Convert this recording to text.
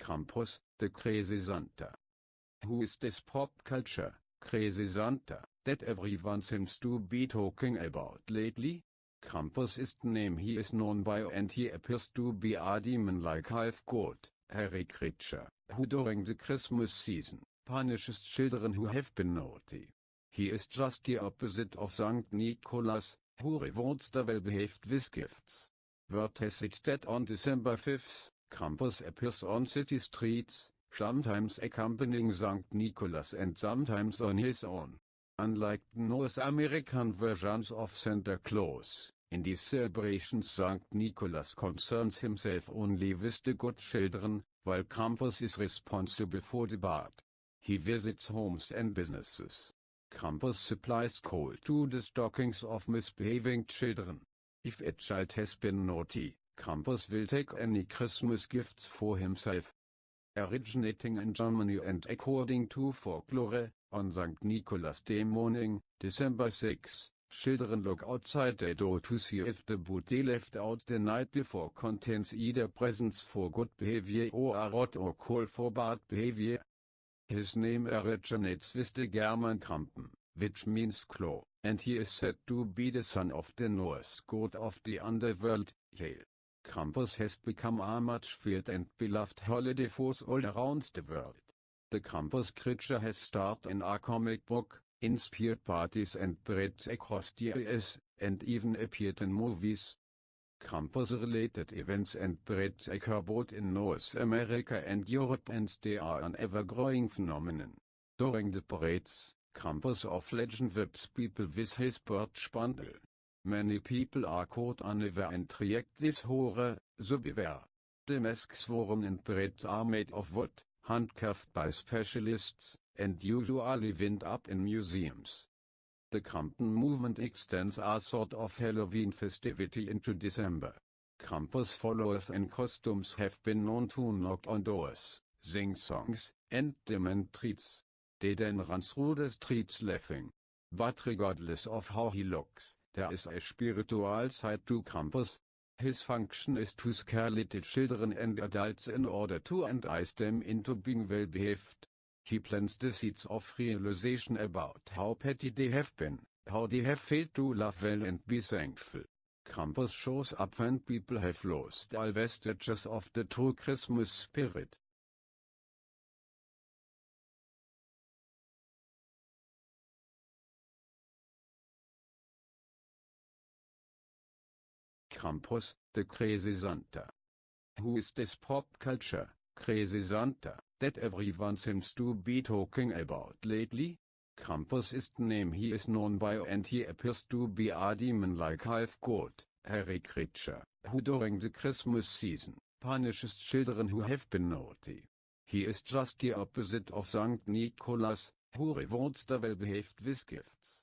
Krampus, the crazy Santa. Who is this pop culture, crazy Santa, that everyone seems to be talking about lately? Krampus is the name he is known by and he appears to be a demon-like half-god, hairy creature, who during the Christmas season, punishes children who have been naughty. He is just the opposite of St. Nicholas, who rewards the well-behaved with gifts. Word has it that on December 5th, Krampus appears on city streets, sometimes accompanying St. Nicholas and sometimes on his own. Unlike North American versions of Santa Claus, in these celebrations St. Nicholas concerns himself only with the good children, while Krampus is responsible for the bad. He visits homes and businesses. Krampus supplies coal to the stockings of misbehaving children. If a child has been naughty, Krampus will take any Christmas gifts for himself. Originating in Germany and according to folklore, on St. Nicholas Day morning, December 6, children look outside their door to see if the boot they left out the night before contains either presents for good behavior or a rot or coal for bad behavior. His name originates with the German Krampen, which means claw, and he is said to be the son of the Norse god of the underworld, Yale. Krampus has become a much feared and beloved holiday force all around the world. The Krampus creature has starred in a comic book, inspired parties and parades across the US, and even appeared in movies. Krampus-related events and parades occur both in North America and Europe and they are an ever-growing phenomenon. During the parades, Krampus of legend whips people with his birch bundle. Many people are caught unaware and react this horror, so beware. The masks worn in parades are made of wood, handcuffed by specialists, and usually wind up in museums. The Krampen movement extends a sort of Halloween festivity into December. Krampus followers in costumes have been known to knock on doors, sing songs, and demand treats. They then run through the streets laughing. But regardless of how he looks, there is a spiritual side to Krampus. His function is to scare little children and adults in order to entice them into being well behaved. He plants the seeds of realization about how petty they have been, how they have failed to love well and be thankful. Krampus shows up when people have lost all vestiges of the true Christmas spirit. Krampus, the crazy Santa. Who is this pop culture, crazy Santa, that everyone seems to be talking about lately? Krampus is name he is known by and he appears to be a demon-like half-god, hairy creature, who during the Christmas season, punishes children who have been naughty. He is just the opposite of St. Nicholas, who rewards the well-behaved with gifts.